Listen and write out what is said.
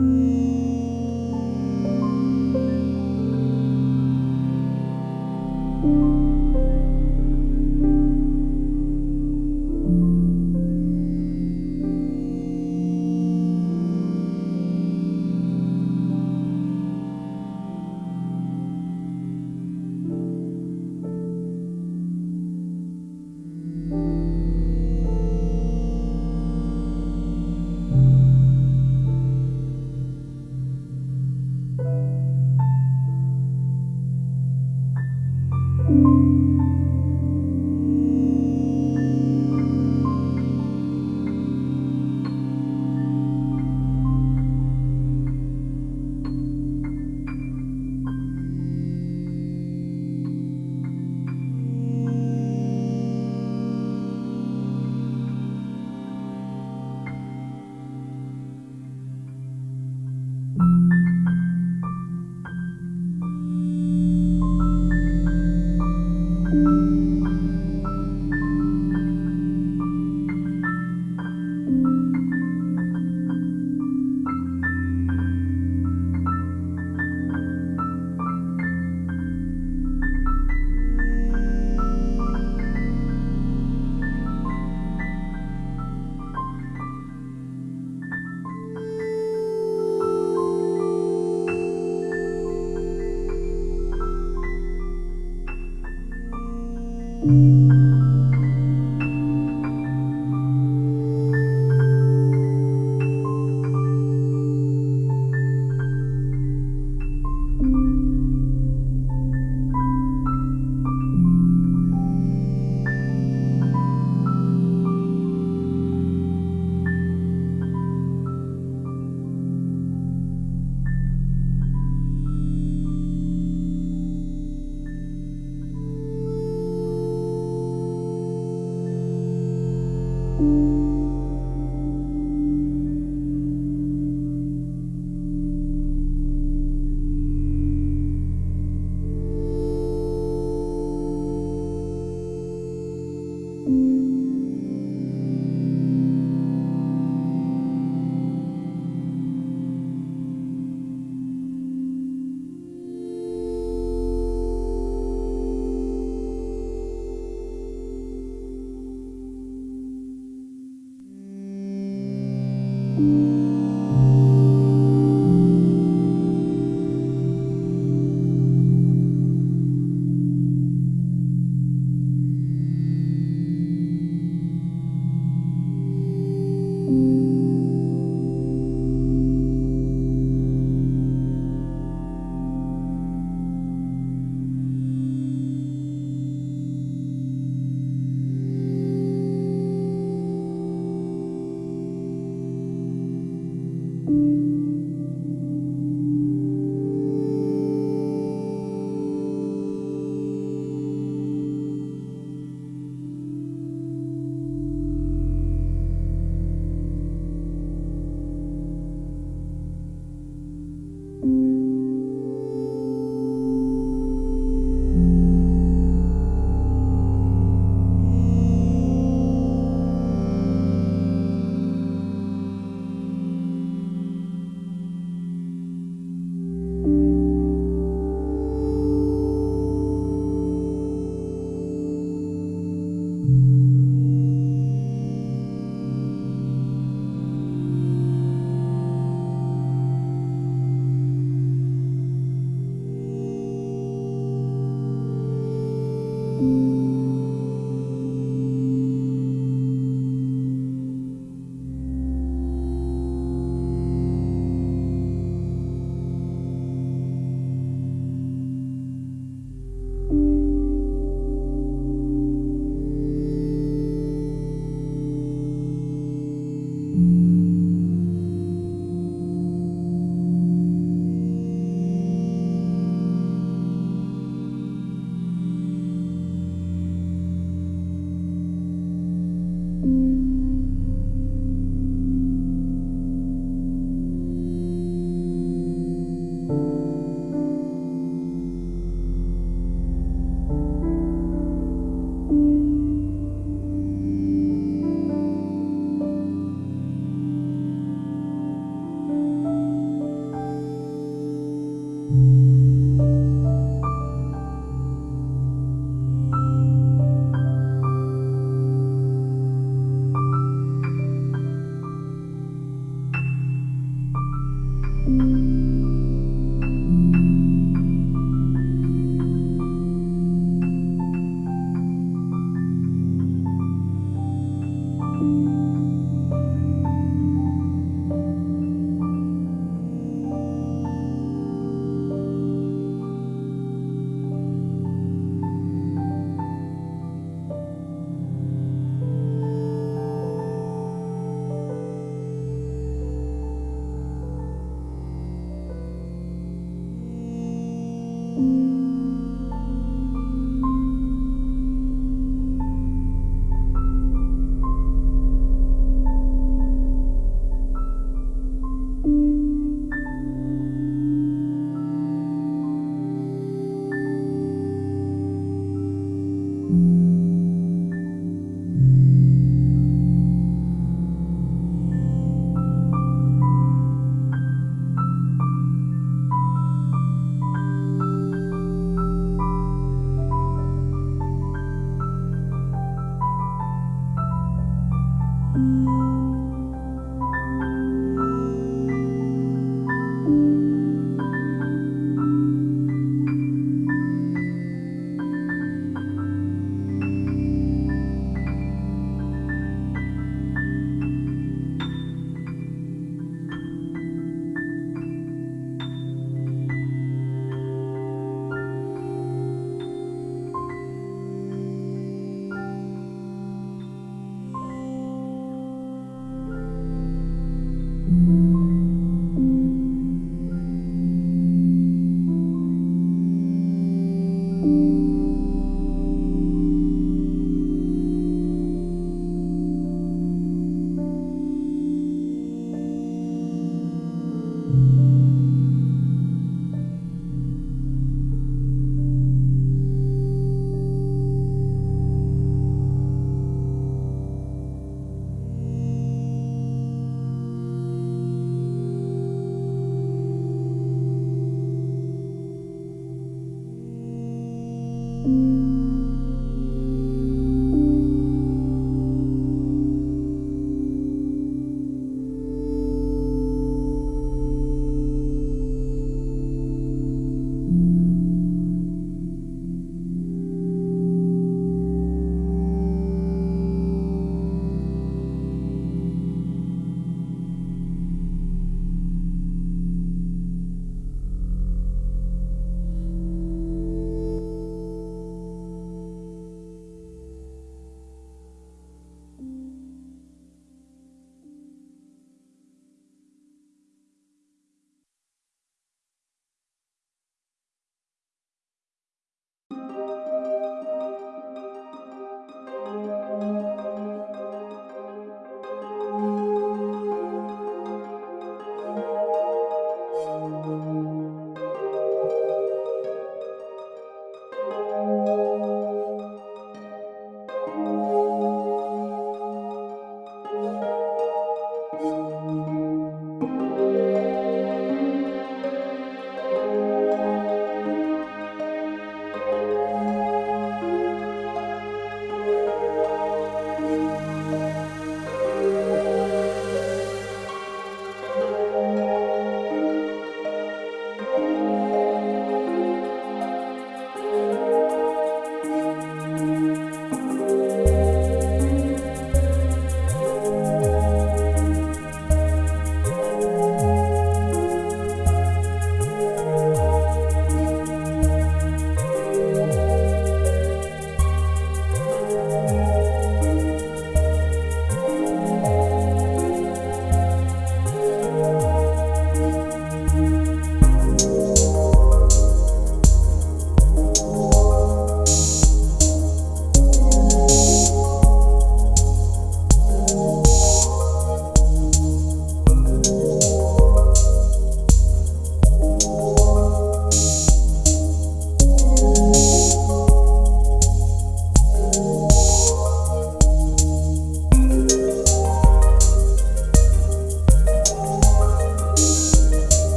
Música